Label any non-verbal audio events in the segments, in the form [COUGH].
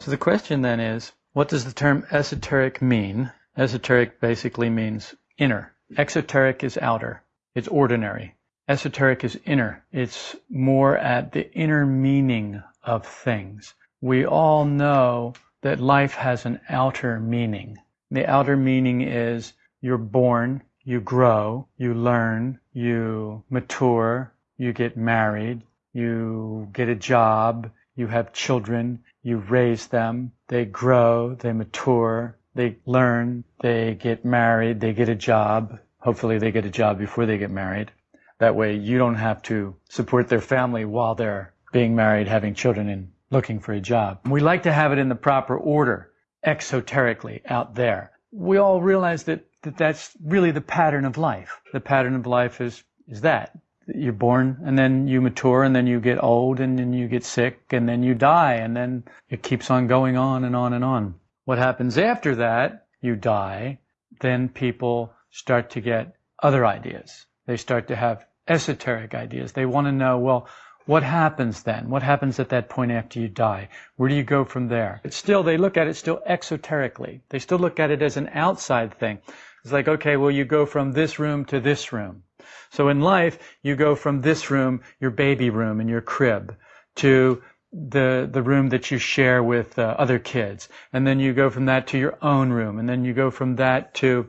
So the question then is, what does the term esoteric mean? Esoteric basically means inner. Exoteric is outer. It's ordinary. Esoteric is inner. It's more at the inner meaning of things. We all know that life has an outer meaning. The outer meaning is you're born, you grow, you learn, you mature, you get married, you get a job, you have children, you raise them, they grow, they mature, they learn, they get married, they get a job. Hopefully they get a job before they get married. That way you don't have to support their family while they're being married, having children, and looking for a job. We like to have it in the proper order, exoterically, out there. We all realize that, that that's really the pattern of life. The pattern of life is, is that you're born and then you mature and then you get old and then you get sick and then you die and then it keeps on going on and on and on. What happens after that, you die, then people start to get other ideas. They start to have esoteric ideas. They want to know, well, what happens then? What happens at that point after you die? Where do you go from there? But still, they look at it still exoterically. They still look at it as an outside thing. It's like, okay, well, you go from this room to this room. So in life, you go from this room, your baby room and your crib, to the the room that you share with uh, other kids, and then you go from that to your own room, and then you go from that to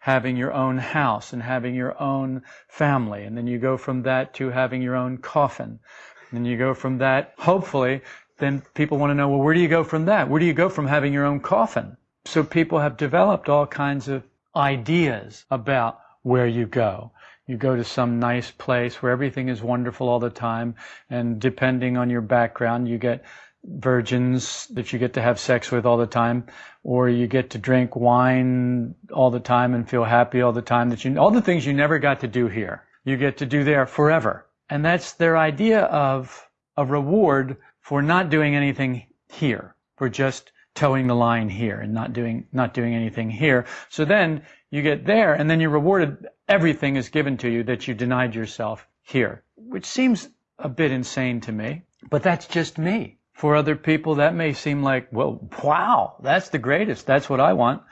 having your own house and having your own family, and then you go from that to having your own coffin, and you go from that, hopefully, then people want to know, well, where do you go from that? Where do you go from having your own coffin? So people have developed all kinds of ideas about where you go you go to some nice place where everything is wonderful all the time, and depending on your background, you get virgins that you get to have sex with all the time, or you get to drink wine all the time and feel happy all the time that you, all the things you never got to do here, you get to do there forever. And that's their idea of a reward for not doing anything here, for just toeing the line here and not doing, not doing anything here. So then you get there and then you're rewarded everything is given to you that you denied yourself here, which seems a bit insane to me, but that's just me. For other people, that may seem like, well, wow, that's the greatest. That's what I want.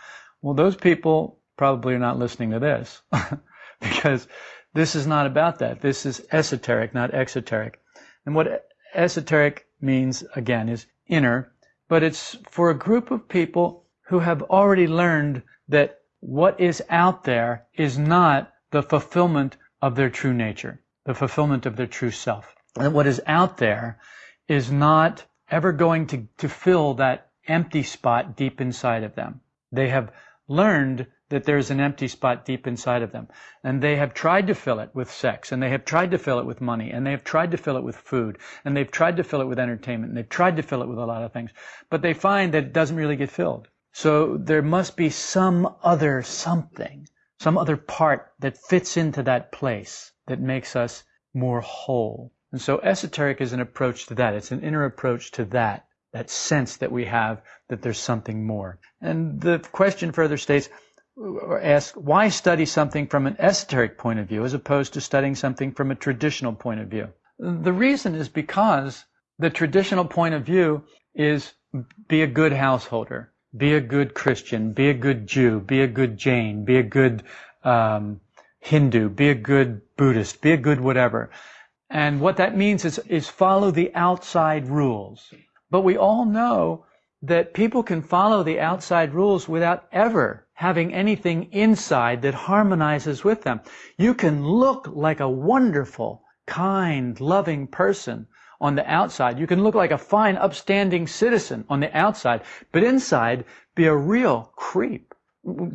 Well, those people probably are not listening to this [LAUGHS] because this is not about that. This is esoteric, not exoteric. And what esoteric means, again, is inner, but it's for a group of people who have already learned that what is out there is not the fulfillment of their true nature, the fulfillment of their true self. And what is out there is not ever going to, to fill that empty spot deep inside of them. They have learned that there's an empty spot deep inside of them. And they have tried to fill it with sex, and they have tried to fill it with money, and they have tried to fill it with food, and they've tried to fill it with entertainment, and they've tried to fill it with a lot of things. But they find that it doesn't really get filled. So there must be some other something, some other part that fits into that place that makes us more whole. And so esoteric is an approach to that. It's an inner approach to that, that sense that we have that there's something more. And the question further states, or asks, why study something from an esoteric point of view as opposed to studying something from a traditional point of view? The reason is because the traditional point of view is be a good householder be a good Christian, be a good Jew, be a good Jain, be a good um, Hindu, be a good Buddhist, be a good whatever. And what that means is, is follow the outside rules. But we all know that people can follow the outside rules without ever having anything inside that harmonizes with them. You can look like a wonderful, kind, loving person on the outside. You can look like a fine, upstanding citizen on the outside, but inside be a real creep.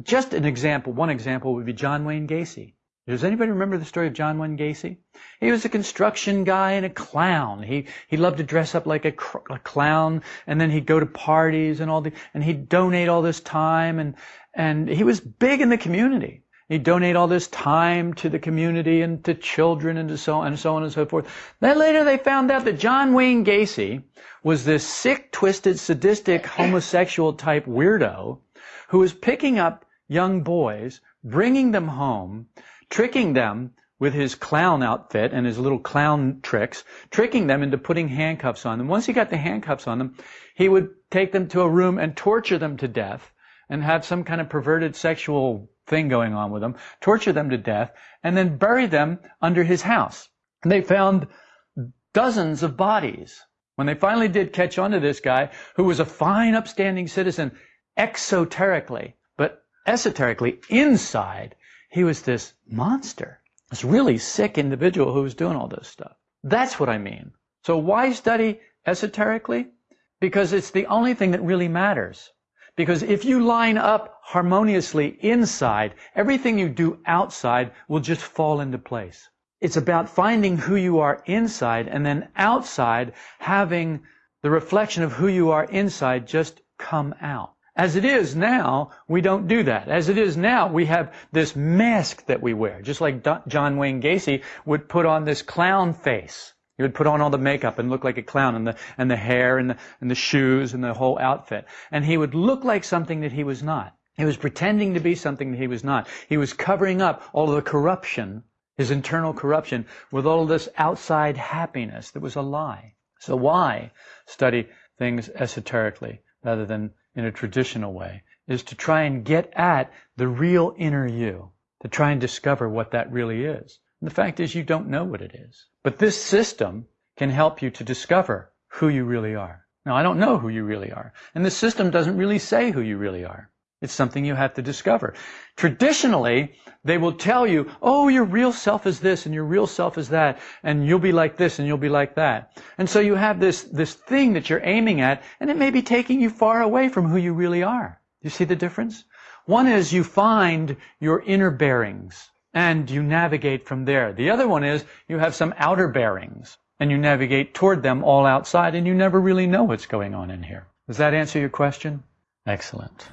Just an example, one example would be John Wayne Gacy. Does anybody remember the story of John Wayne Gacy? He was a construction guy and a clown. He he loved to dress up like a, cr- a clown, and then he'd go to parties and all the, and he'd donate all this time, and and he was big in the community. He'd donate all this time to the community and to children and to so on and so on and so forth. Then later they found out that John Wayne Gacy was this sick, twisted, sadistic, homosexual type weirdo who was picking up young boys, bringing them home, tricking them with his clown outfit and his little clown tricks, tricking them into putting handcuffs on them. Once he got the handcuffs on them, he would take them to a room and torture them to death and have some kind of perverted sexual thing going on with them, torture them to death, and then bury them under his house. And they found dozens of bodies. When they finally did catch on to this guy, who was a fine, upstanding citizen, exoterically, but esoterically, inside, he was this monster. This really sick individual who was doing all this stuff. That's what I mean. So why study esoterically? Because it's the only thing that really matters. Because if you line up harmoniously inside, everything you do outside will just fall into place. It's about finding who you are inside and then outside having the reflection of who you are inside just come out. As it is now, we don't do that. As it is now, we have this mask that we wear, just like John Wayne Gacy would put on this clown face. He would put on all the makeup and look like a clown and the, and the hair and the, and the shoes and the whole outfit. And he would look like something that he was not. He was pretending to be something that he was not. He was covering up all the corruption, his internal corruption, with all this outside happiness that was a lie. So why study things esoterically rather than in a traditional way is to try and get at the real inner you, to try and discover what that really is. And the fact is you don't know what it is. But this system can help you to discover who you really are. Now, I don't know who you really are. And the system doesn't really say who you really are. It's something you have to discover. Traditionally, they will tell you, oh, your real self is this and your real self is that, and you'll be like this and you'll be like that. And so you have this, this thing that you're aiming at, and it may be taking you far away from who you really are. You see the difference? One is you find your inner bearings and you navigate from there. The other one is you have some outer bearings and you navigate toward them all outside and you never really know what's going on in here. Does that answer your question? Excellent.